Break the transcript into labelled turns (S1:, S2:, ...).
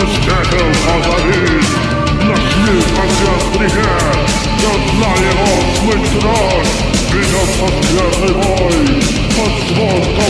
S1: Pustychę Hazari Na śmierć Azjastrychę Doznaje osły tron Widząc odwiatny boj Pod zwon koło